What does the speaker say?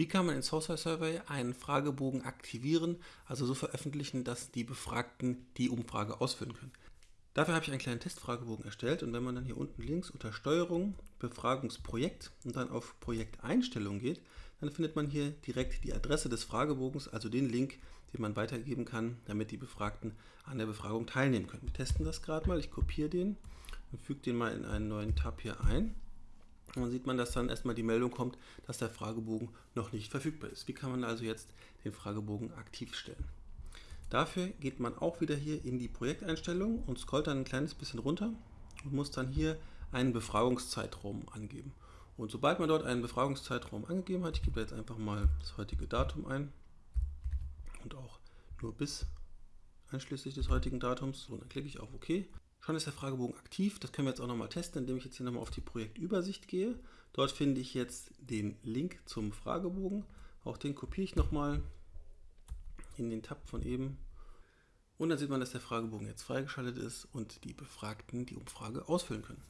Wie kann man in Sourcewell Survey einen Fragebogen aktivieren, also so veröffentlichen, dass die Befragten die Umfrage ausfüllen können? Dafür habe ich einen kleinen Testfragebogen erstellt und wenn man dann hier unten links unter Steuerung, Befragungsprojekt und dann auf Projekteinstellung geht, dann findet man hier direkt die Adresse des Fragebogens, also den Link, den man weitergeben kann, damit die Befragten an der Befragung teilnehmen können. Wir testen das gerade mal. Ich kopiere den und füge den mal in einen neuen Tab hier ein. Und dann sieht man, dass dann erstmal die Meldung kommt, dass der Fragebogen noch nicht verfügbar ist. Wie kann man also jetzt den Fragebogen aktiv stellen? Dafür geht man auch wieder hier in die Projekteinstellung und scrollt dann ein kleines bisschen runter und muss dann hier einen Befragungszeitraum angeben. Und sobald man dort einen Befragungszeitraum angegeben hat, ich gebe jetzt einfach mal das heutige Datum ein und auch nur bis einschließlich des heutigen Datums. So, dann klicke ich auf OK. Schon ist der Fragebogen aktiv. Das können wir jetzt auch nochmal testen, indem ich jetzt hier nochmal auf die Projektübersicht gehe. Dort finde ich jetzt den Link zum Fragebogen. Auch den kopiere ich nochmal in den Tab von eben. Und dann sieht man, dass der Fragebogen jetzt freigeschaltet ist und die Befragten die Umfrage ausfüllen können.